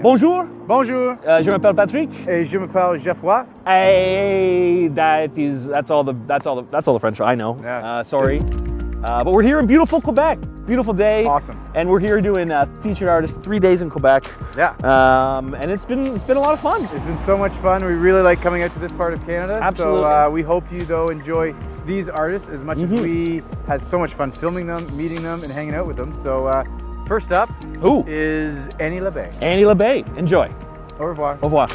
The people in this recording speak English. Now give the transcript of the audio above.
Bonjour, Bonjour, uh, je m'appelle Patrick. et je m'appelle Geoffroy. Hey, that is that's all the that's all the that's all the French I know. Yeah. Uh, sorry, uh, but we're here in beautiful Quebec. Beautiful day. Awesome. And we're here doing uh, featured artist three days in Quebec. Yeah. Um, and it's been it's been a lot of fun. It's been so much fun. We really like coming out to this part of Canada. Absolutely. So uh, we hope you though enjoy these artists as much Mhm. as we had so much fun filming them, meeting them, and hanging out with them. So uh, first up Who? is Annie LeBay. Annie LeBay. Enjoy. Au revoir. Au revoir.